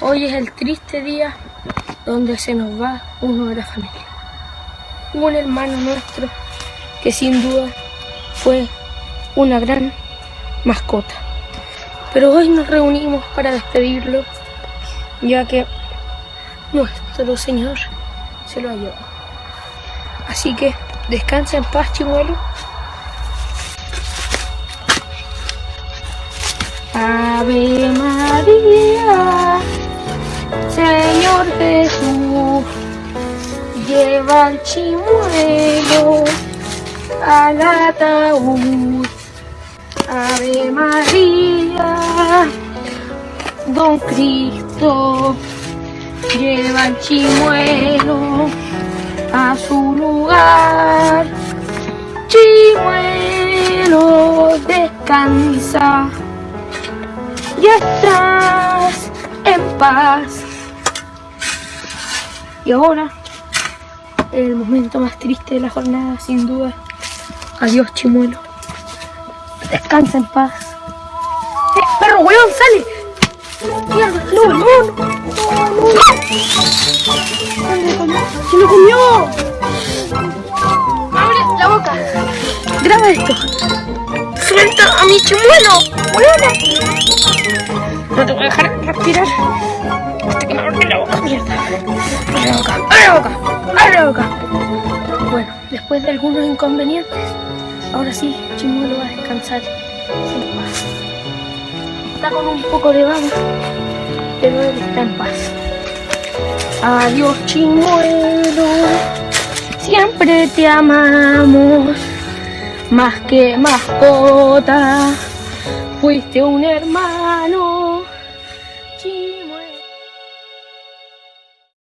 Hoy es el triste día donde se nos va uno de la familia. Un hermano nuestro que sin duda fue una gran mascota. Pero hoy nos reunimos para despedirlo, ya que nuestro Señor se lo ha llevado. Así que descansa en paz, chimuelo. Ave María, Jesús, lleva al chimuelo al ataúd. Ave María, Don Cristo, lleva al chimuelo a su lugar. Chimuelo, descansa ya estás en paz. Y ahora, el momento más triste de la jornada, sin duda. Adiós, chimuelo. Descansa en paz. ¡Eh, perro, weón, sale! ¡Mierda! ¡No, no, no! ¡No, no! ¡Se lo comió! ¡Abre la boca! ¡Graba esto! ¡Suelta a mi chimuelo! ¡Weona! No te voy a dejar respirar mierda. Abre la boca, abre la boca, abre boca. Bueno, después de algunos inconvenientes, ahora sí, Chimuelo va a descansar sin paz. Está con un poco de baba, pero él está en paz. Adiós, Chimuelo. Siempre te amamos, más que mascota. Fuiste un hermano